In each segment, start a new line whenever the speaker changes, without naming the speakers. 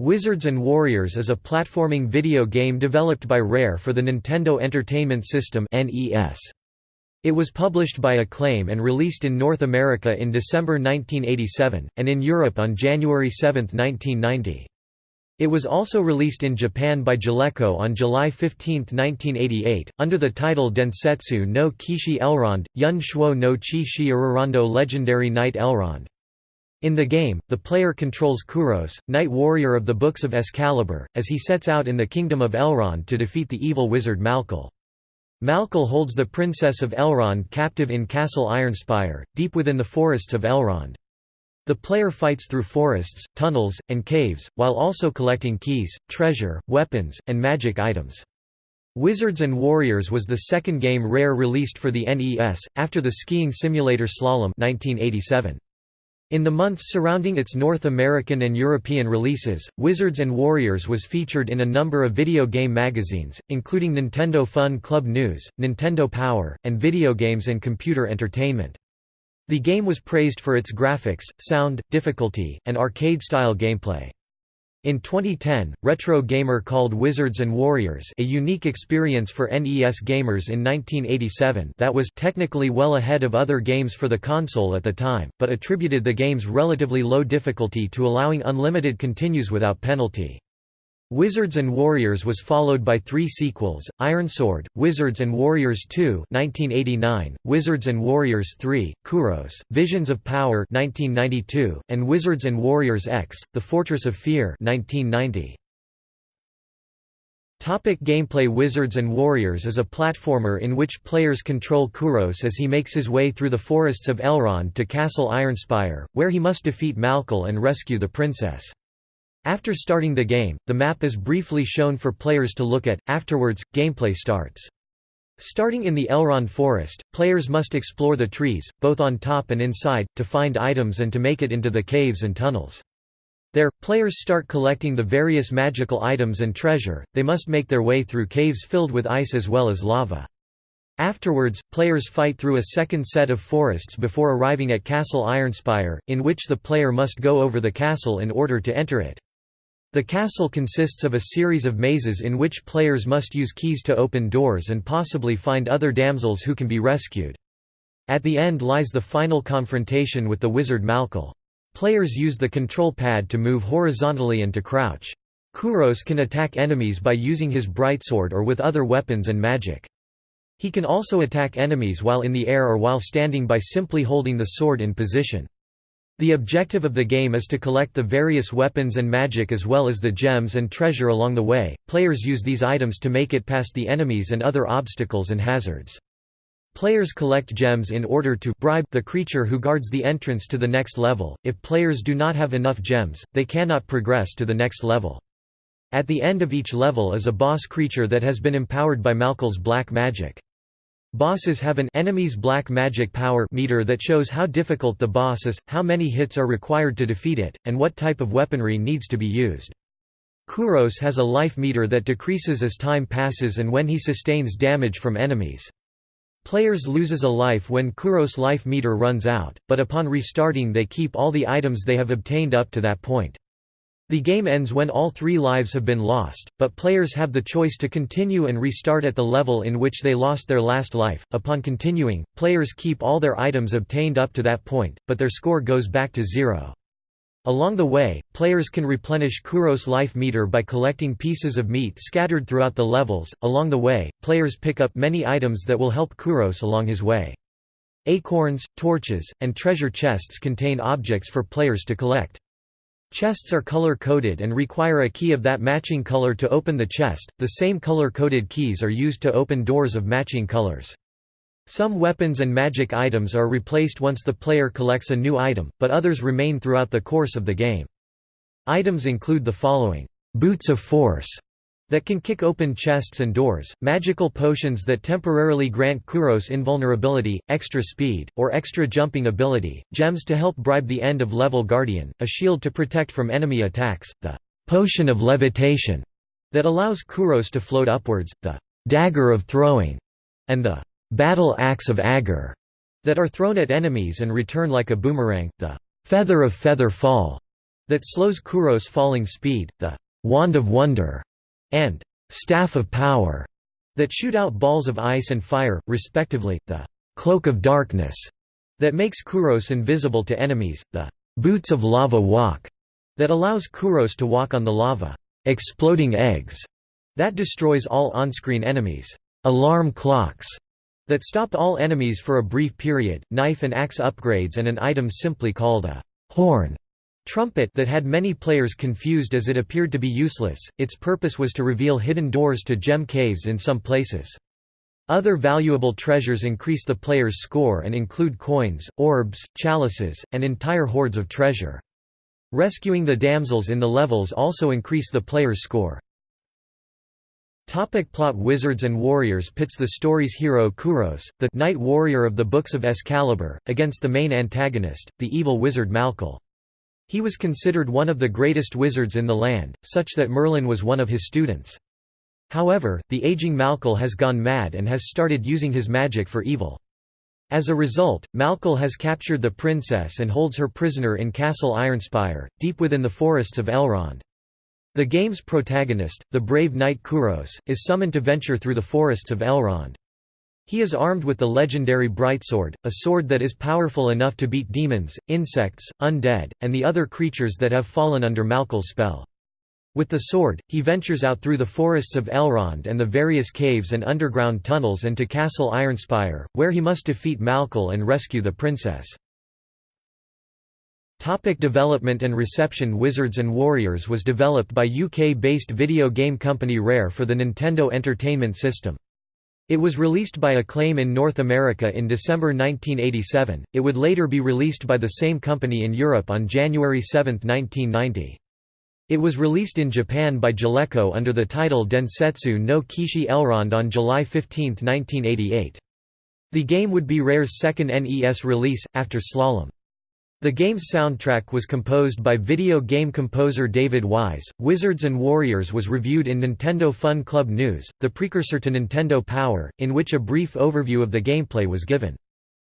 Wizards and Warriors is a platforming video game developed by Rare for the Nintendo Entertainment System It was published by Acclaim and released in North America in December 1987, and in Europe on January 7, 1990. It was also released in Japan by Jaleco on July 15, 1988, under the title Densetsu no Kishi Elrond, Yun Shuo no Chi Shi Legendary Knight Elrond. In the game, the player controls Kuros, Knight Warrior of the Books of Excalibur, as he sets out in the Kingdom of Elrond to defeat the evil wizard Malkil. Malkil holds the Princess of Elrond captive in Castle Ironspire, deep within the forests of Elrond. The player fights through forests, tunnels, and caves, while also collecting keys, treasure, weapons, and magic items. Wizards and Warriors was the second game Rare released for the NES, after the skiing simulator Slalom 1987. In the months surrounding its North American and European releases, Wizards and Warriors was featured in a number of video game magazines, including Nintendo Fun Club News, Nintendo Power, and Video Games and Computer Entertainment. The game was praised for its graphics, sound, difficulty, and arcade-style gameplay. In 2010, Retro Gamer called Wizards and Warriors a unique experience for NES gamers in 1987 that was technically well ahead of other games for the console at the time, but attributed the game's relatively low difficulty to allowing unlimited continues without penalty. Wizards and Warriors was followed by three sequels, Ironsword, Wizards and Warriors 2 1989, Wizards and Warriors 3, Kuros, Visions of Power 1992, and Wizards and Warriors X, The Fortress of Fear 1990. Topic gameplay Wizards and Warriors is a platformer in which players control Kuros as he makes his way through the forests of Elrond to Castle Ironspire, where he must defeat Malkil and rescue the princess. After starting the game, the map is briefly shown for players to look at, afterwards, gameplay starts. Starting in the Elrond forest, players must explore the trees, both on top and inside, to find items and to make it into the caves and tunnels. There, players start collecting the various magical items and treasure, they must make their way through caves filled with ice as well as lava. Afterwards, players fight through a second set of forests before arriving at Castle Ironspire, in which the player must go over the castle in order to enter it. The castle consists of a series of mazes in which players must use keys to open doors and possibly find other damsels who can be rescued. At the end lies the final confrontation with the wizard Malkil. Players use the control pad to move horizontally and to crouch. Kuros can attack enemies by using his brightsword or with other weapons and magic. He can also attack enemies while in the air or while standing by simply holding the sword in position. The objective of the game is to collect the various weapons and magic as well as the gems and treasure along the way. Players use these items to make it past the enemies and other obstacles and hazards. Players collect gems in order to bribe the creature who guards the entrance to the next level. If players do not have enough gems, they cannot progress to the next level. At the end of each level is a boss creature that has been empowered by Malkil's black magic. Bosses have an enemy's black magic power meter that shows how difficult the boss is, how many hits are required to defeat it, and what type of weaponry needs to be used. Kuros has a life meter that decreases as time passes and when he sustains damage from enemies. Players loses a life when Kuros' life meter runs out, but upon restarting they keep all the items they have obtained up to that point. The game ends when all three lives have been lost, but players have the choice to continue and restart at the level in which they lost their last life. Upon continuing, players keep all their items obtained up to that point, but their score goes back to zero. Along the way, players can replenish Kuros' life meter by collecting pieces of meat scattered throughout the levels. Along the way, players pick up many items that will help Kuros along his way. Acorns, torches, and treasure chests contain objects for players to collect. Chests are color-coded and require a key of that matching color to open the chest, the same color-coded keys are used to open doors of matching colors. Some weapons and magic items are replaced once the player collects a new item, but others remain throughout the course of the game. Items include the following, "'Boots of Force' that can kick open chests and doors, magical potions that temporarily grant Kuros invulnerability, extra speed, or extra jumping ability, gems to help bribe the end-of-level guardian, a shield to protect from enemy attacks, the potion of levitation that allows Kuros to float upwards, the dagger of throwing, and the battle axe of Agur that are thrown at enemies and return like a boomerang, the feather of feather fall that slows Kuros' falling speed, the Wand of Wonder, and Staff of Power that shoot out balls of ice and fire, respectively, the Cloak of Darkness that makes Kuros invisible to enemies, the Boots of Lava Walk that allows Kuros to walk on the lava, Exploding Eggs that destroys all on-screen enemies, Alarm Clocks that stop all enemies for a brief period, knife and axe upgrades and an item simply called a horn trumpet that had many players confused as it appeared to be useless, its purpose was to reveal hidden doors to gem caves in some places. Other valuable treasures increase the player's score and include coins, orbs, chalices, and entire hoards of treasure. Rescuing the damsels in the levels also increase the player's score. Topic plot Wizards and Warriors pits the story's hero Kuros, the Knight Warrior of the Books of Excalibur, against the main antagonist, the evil wizard Malkil. He was considered one of the greatest wizards in the land, such that Merlin was one of his students. However, the aging Malkil has gone mad and has started using his magic for evil. As a result, Malkil has captured the princess and holds her prisoner in Castle Ironspire, deep within the forests of Elrond. The game's protagonist, the brave knight Kuros, is summoned to venture through the forests of Elrond. He is armed with the legendary Brightsword, a sword that is powerful enough to beat demons, insects, undead, and the other creatures that have fallen under Malkil's spell. With the sword, he ventures out through the forests of Elrond and the various caves and underground tunnels and to Castle Ironspire, where he must defeat Malkil and rescue the princess. Topic development and reception Wizards and Warriors was developed by UK-based video game company Rare for the Nintendo Entertainment System. It was released by Acclaim in North America in December 1987, it would later be released by the same company in Europe on January 7, 1990. It was released in Japan by Jaleco under the title Densetsu no Kishi Elrond on July 15, 1988. The game would be Rare's second NES release, after Slalom. The game's soundtrack was composed by video game composer David Wise. Wizards and Warriors was reviewed in Nintendo Fun Club News, the precursor to Nintendo Power, in which a brief overview of the gameplay was given.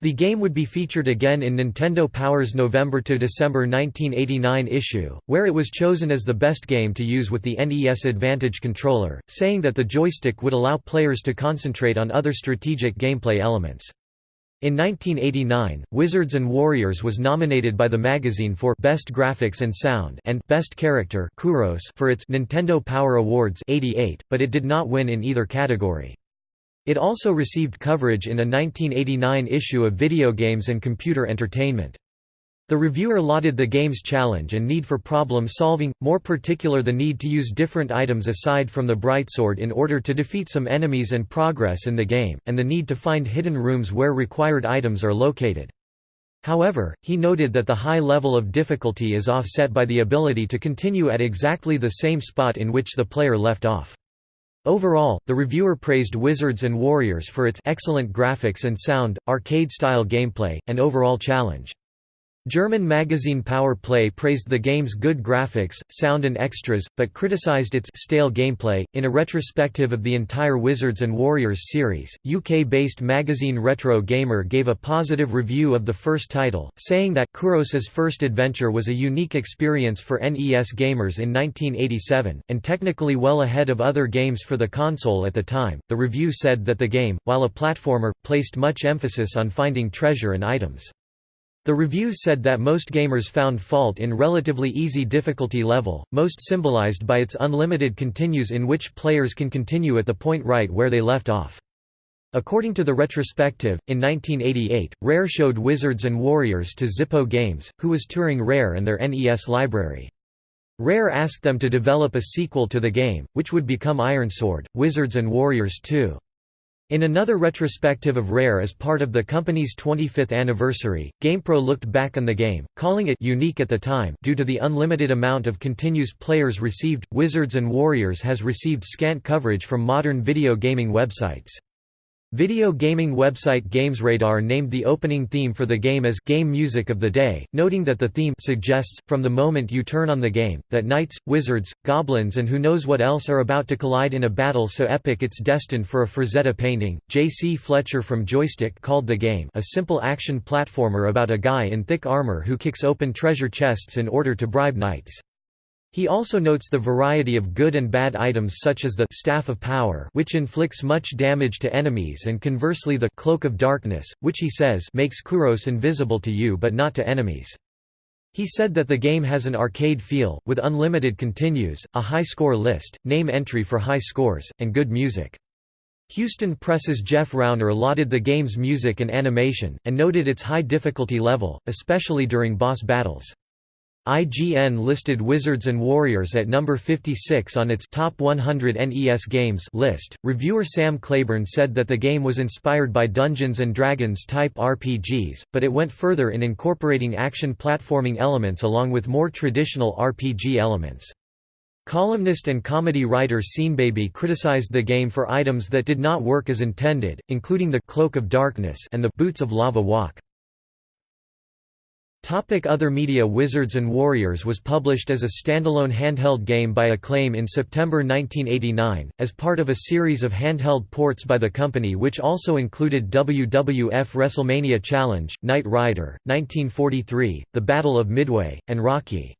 The game would be featured again in Nintendo Power's November to December 1989 issue, where it was chosen as the best game to use with the NES Advantage controller, saying that the joystick would allow players to concentrate on other strategic gameplay elements. In 1989, Wizards and Warriors was nominated by the magazine for Best Graphics and Sound and Best Character Kuros for its Nintendo Power Awards 88, but it did not win in either category. It also received coverage in a 1989 issue of Video Games and Computer Entertainment. The reviewer lauded the game's challenge and need for problem solving, more particular the need to use different items aside from the Brightsword in order to defeat some enemies and progress in the game, and the need to find hidden rooms where required items are located. However, he noted that the high level of difficulty is offset by the ability to continue at exactly the same spot in which the player left off. Overall, the reviewer praised Wizards and Warriors for its excellent graphics and sound, arcade-style gameplay, and overall challenge. German magazine Power Play praised the game's good graphics, sound and extras, but criticized its stale gameplay. In a retrospective of the entire Wizards and Warriors series, UK-based magazine Retro Gamer gave a positive review of the first title, saying that Kuros's first adventure was a unique experience for NES gamers in 1987, and technically well ahead of other games for the console at the time. The review said that the game, while a platformer, placed much emphasis on finding treasure and items. The review said that most gamers found fault in relatively easy difficulty level, most symbolized by its unlimited continues in which players can continue at the point right where they left off. According to the retrospective, in 1988, Rare showed Wizards and Warriors to Zippo Games, who was touring Rare and their NES library. Rare asked them to develop a sequel to the game, which would become Ironsword, Wizards and Warriors 2. In another retrospective of Rare as part of the company's 25th anniversary, GamePro looked back on the game, calling it unique at the time due to the unlimited amount of continues players received. Wizards and Warriors has received scant coverage from modern video gaming websites. Video gaming website GamesRadar named the opening theme for the game as Game Music of the Day, noting that the theme suggests, from the moment you turn on the game, that knights, wizards, goblins and who knows what else are about to collide in a battle so epic it's destined for a Frazetta painting. J.C. Fletcher from Joystiq called the game a simple action platformer about a guy in thick armor who kicks open treasure chests in order to bribe knights. He also notes the variety of good and bad items such as the Staff of Power which inflicts much damage to enemies and conversely the Cloak of Darkness, which he says makes Kuros invisible to you but not to enemies. He said that the game has an arcade feel, with unlimited continues, a high score list, name entry for high scores, and good music. Houston Press's Jef Rouner lauded the game's music and animation, and noted its high difficulty level, especially during boss battles. IGN listed Wizards and Warriors at number 56 on its Top 100 NES Games list. Reviewer Sam Claiborn said that the game was inspired by Dungeons and Dragons type RPGs, but it went further in incorporating action platforming elements along with more traditional RPG elements. Columnist and comedy writer Baby criticized the game for items that did not work as intended, including the Cloak of Darkness and the Boots of Lava Walk. Topic Other media Wizards and Warriors was published as a standalone handheld game by Acclaim in September 1989, as part of a series of handheld ports by the company which also included WWF WrestleMania Challenge, Knight Rider, 1943, The Battle of Midway, and Rocky.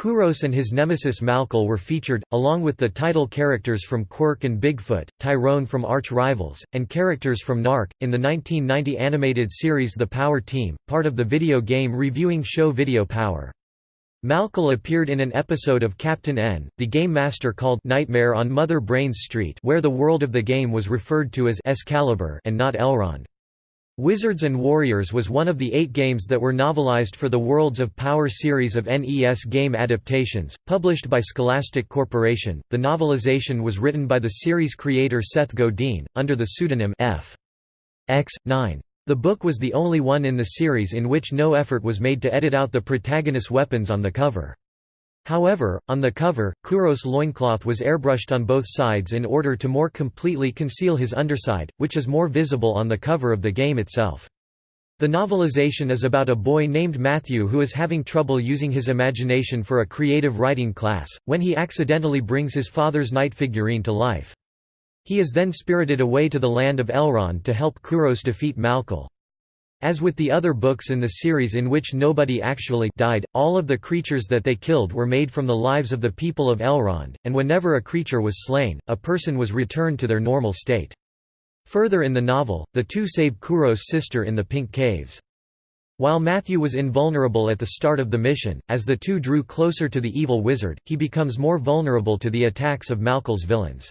Kuros and his nemesis Malkil were featured, along with the title characters from Kwirk and Bigfoot, Tyrone from Arch Rivals, and characters from Narc, in the 1990 animated series The Power Team, part of the video game reviewing show Video Power. Malkil appeared in an episode of Captain N, the game master called Nightmare on Mother Brains Street where the world of the game was referred to as Excalibur and not Elrond. Wizards and Warriors was one of the eight games that were novelized for the Worlds of Power series of NES game adaptations, published by Scholastic Corporation. The novelization was written by the series creator Seth Godin, under the pseudonym F. X. 9. The book was the only one in the series in which no effort was made to edit out the protagonist's weapons on the cover. However, on the cover, Kuros' loincloth was airbrushed on both sides in order to more completely conceal his underside, which is more visible on the cover of the game itself. The novelization is about a boy named Matthew who is having trouble using his imagination for a creative writing class, when he accidentally brings his father's knight figurine to life. He is then spirited away to the land of Elrond to help Kuros defeat Malkil. As with the other books in the series in which nobody actually died, all of the creatures that they killed were made from the lives of the people of Elrond, and whenever a creature was slain, a person was returned to their normal state. Further in the novel, the two save Kuros' sister in the Pink Caves. While Matthew was invulnerable at the start of the mission, as the two drew closer to the evil wizard, he becomes more vulnerable to the attacks of Malkil's villains.